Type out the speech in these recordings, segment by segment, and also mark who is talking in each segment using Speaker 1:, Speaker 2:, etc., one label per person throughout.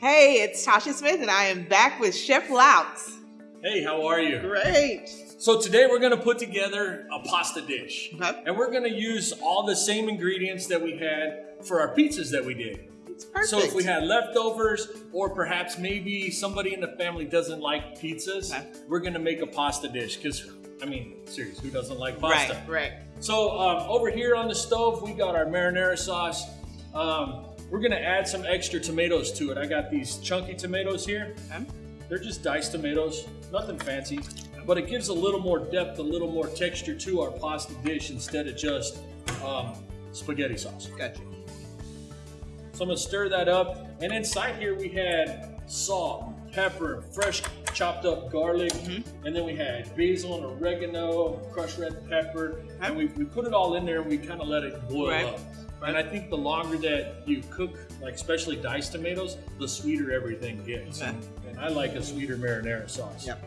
Speaker 1: Hey, it's Tasha Smith, and I am back with Chef Louts.
Speaker 2: Hey, how are you?
Speaker 1: Great.
Speaker 2: So today we're gonna put together a pasta dish.
Speaker 1: Okay.
Speaker 2: And we're gonna use all the same ingredients that we had for our pizzas that we did.
Speaker 1: It's perfect.
Speaker 2: So if we had leftovers, or perhaps maybe somebody in the family doesn't like pizzas,
Speaker 1: Okay.
Speaker 2: we're gonna make a pasta dish. Cause I mean, serious, who doesn't like pasta?
Speaker 1: right, right.
Speaker 2: So um, over here on the stove, we got our marinara sauce. Um, we're gonna add some extra tomatoes to it. I got these chunky tomatoes here.
Speaker 1: Okay.
Speaker 2: They're just diced tomatoes, nothing fancy, but it gives a little more depth, a little more texture to our pasta dish instead of just um, spaghetti sauce.
Speaker 1: Gotcha.
Speaker 2: So I'm gonna stir that up. And inside here we had salt, pepper, fresh chopped up garlic, mm-hmm. and then we had basil and oregano, crushed red pepper, and we, we put it all in there and we kind of let it boil
Speaker 1: Right.
Speaker 2: up. And I think the longer that you cook, like especially diced tomatoes, the sweeter everything gets.
Speaker 1: Okay.
Speaker 2: And, and I like a sweeter marinara sauce.
Speaker 1: Yep.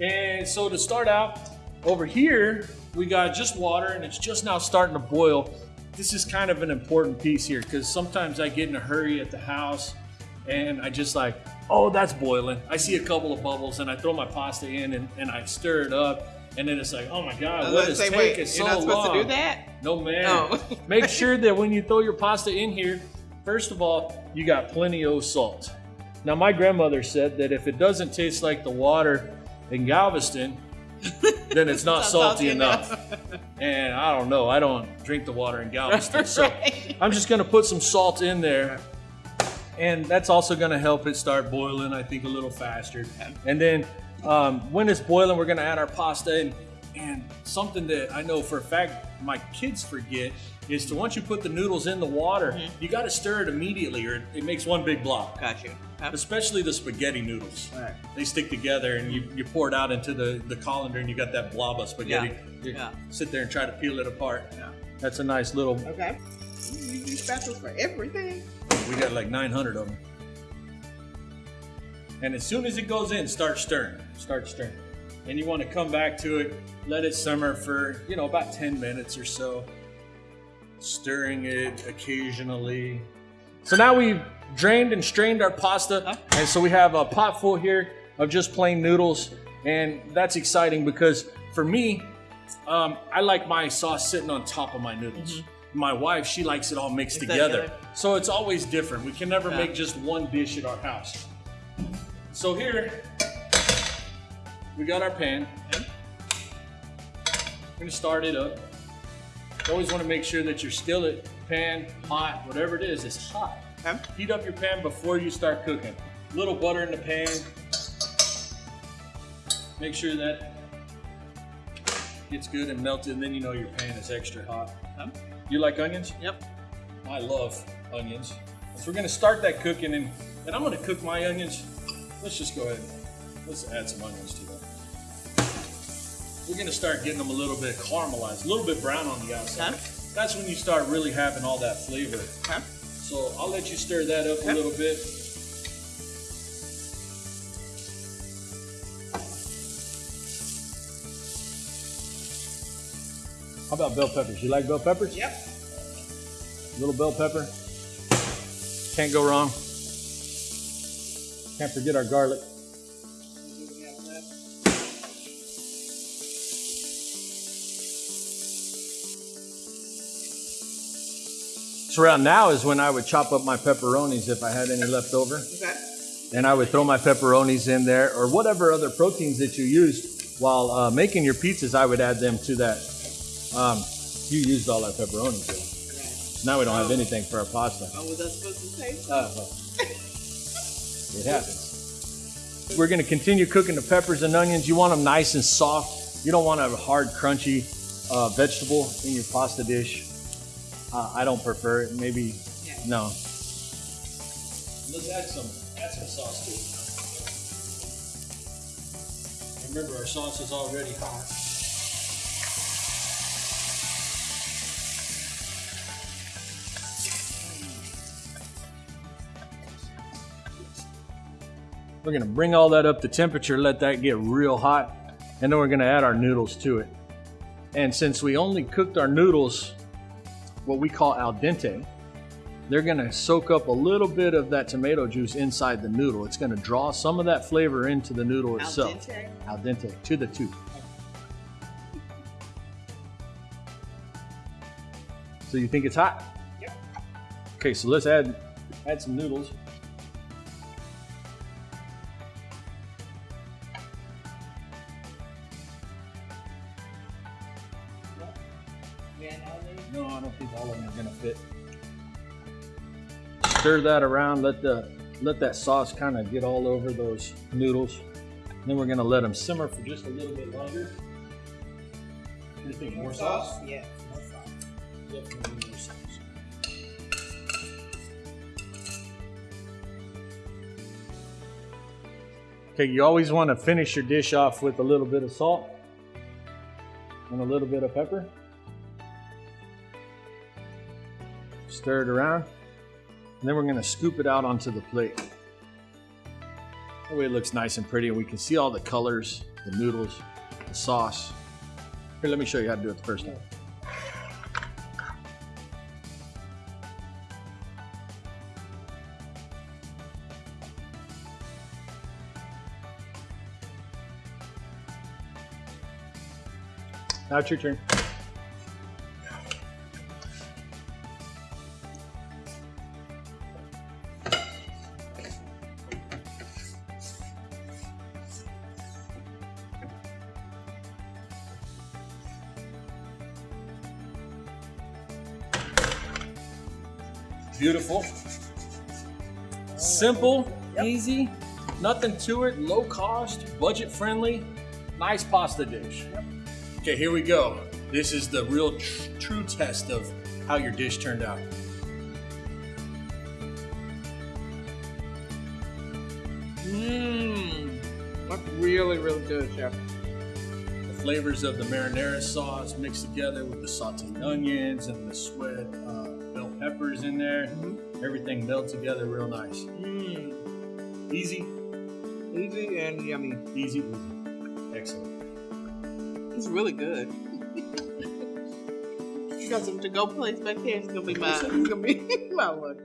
Speaker 2: And so to start out, over here, we got just water and it's just now starting to boil. This is kind of an important piece here because sometimes I get in a hurry at the house and I just like, oh, that's boiling. I see a couple of bubbles and I throw my pasta in and, and I stir it up. And then it's like, oh my God,
Speaker 1: uh,
Speaker 2: what is
Speaker 1: what is
Speaker 2: taking
Speaker 1: wait,
Speaker 2: so
Speaker 1: you're not supposed
Speaker 2: long?
Speaker 1: to do that?
Speaker 2: No, man.
Speaker 1: Oh.
Speaker 2: Make sure that when you throw your pasta in here, first of all, you got plenty of salt. Now, my grandmother said that if it doesn't taste like the water in Galveston, then it's not
Speaker 1: Not
Speaker 2: salty,
Speaker 1: salty
Speaker 2: enough. and I don't know. I don't drink the water in Galveston. So I'm just going to put some salt in there. And that's also going to help it start boiling, I think, a little faster. And then um, when it's boiling, we're going to add our pasta in. And something that I know for a fact my kids forget is to once you put the noodles in the water,
Speaker 1: Mm-hmm.
Speaker 2: you got to stir it immediately or it makes one big blob.
Speaker 1: Gotcha.
Speaker 2: Especially the spaghetti noodles.
Speaker 1: Right.
Speaker 2: They stick together and you, you pour it out into the, the colander and you got that blob of spaghetti. You
Speaker 1: Yeah.
Speaker 2: sit there and try to peel it apart.
Speaker 1: Yeah.
Speaker 2: That's a nice little,
Speaker 1: Okay. You use spatulas for everything.
Speaker 2: We got like 900 of them. And as soon as it goes in, start stirring. Start stirring. And you want to come back to it, let it simmer for, you know, about 10 minutes or so. Stirring it occasionally. So now we've drained and strained our pasta. And so we have a pot full here of just plain noodles. And that's exciting because for me, um, I like my sauce sitting on top of my noodles. My wife, she likes it all mixed
Speaker 1: Mix
Speaker 2: together.
Speaker 1: together.
Speaker 2: So it's always different. We can never
Speaker 1: Yeah.
Speaker 2: make just one dish at our house. So here, we got our pan. We're gonna start it up. You always wanna make sure that your skillet, pan, pot, whatever it is, is hot.
Speaker 1: Okay.
Speaker 2: Heat up your pan before you start cooking. Little butter in the pan. Make sure that gets good and melted, and then you know your pan is extra hot.
Speaker 1: Okay.
Speaker 2: You like onions?
Speaker 1: Yep.
Speaker 2: I love onions. So we're gonna start that cooking, and, and I'm gonna cook my onions. Let's just go ahead. Let's add some onions to that. We're gonna start getting them a little bit caramelized, a little bit brown on the outside.
Speaker 1: Okay.
Speaker 2: That's when you start really having all that flavor.
Speaker 1: Okay.
Speaker 2: So I'll let you stir that up
Speaker 1: Okay.
Speaker 2: a little bit. How about bell peppers? You like bell peppers?
Speaker 1: Yep.
Speaker 2: Little bell pepper. Can't go wrong. Can't forget our garlic. So around now is when I would chop up my pepperonis if I had any left over.
Speaker 1: Okay.
Speaker 2: And I would throw my pepperonis in there or whatever other proteins that you use while uh, making your pizzas, I would add them to that. Um, you used all that pepperoni. Joe.
Speaker 1: Right.
Speaker 2: Now we don't have anything for our pasta.
Speaker 1: Oh, was that supposed to say?
Speaker 2: Uh, well, it happens. We're going to continue cooking the peppers and onions. You want them nice and soft. You don't want a hard, crunchy uh, vegetable in your pasta dish. Uh, I don't prefer it. Maybe
Speaker 1: Yeah.
Speaker 2: no. Let's add some add some sauce to it. Remember, our sauce is already hot. We're gonna bring all that up to temperature, let that get real hot, and then we're gonna add our noodles to it. And since we only cooked our noodles what we call al dente, they're gonna soak up a little bit of that tomato juice inside the noodle. It's gonna draw some of that flavor into the noodle
Speaker 1: Al
Speaker 2: itself.
Speaker 1: dente.
Speaker 2: Al dente, to the tooth. So you think it's hot?
Speaker 1: Yep.
Speaker 2: Okay, so let's add add some noodles. Gonna fit. Stir that around. Let the let that sauce kind of get all over those noodles. Then we're gonna let them simmer for just a little bit longer. You think more sauce?
Speaker 1: Yeah.
Speaker 2: Definitely more sauce. Okay, you always want to finish your dish off with a little bit of salt and a little bit of pepper. Stir it around. And then we're going to scoop it out onto the plate. That way it looks nice and pretty and we can see all the colors, the noodles, the sauce. Here, let me show you how to do it the first time. Now it's your turn. Beautiful. Simple,
Speaker 1: Yep.
Speaker 2: easy, nothing to it, low cost, budget friendly, nice pasta dish. Okay, here we go. This is the real tr- true test of how your dish turned out.
Speaker 1: Mmm. That's really, really good, Chef.
Speaker 2: The flavors of the marinara sauce mixed together with the sauteed onions and the sweat uh, peppers in there.
Speaker 1: Mhm.
Speaker 2: Everything meld together real nice.
Speaker 1: Mmm.
Speaker 2: Easy,
Speaker 1: Easy and yummy.
Speaker 2: easy, easy. Excellent.
Speaker 1: It's really good. you got some to-go place back there. It's gonna be my. It's gonna be my lunch.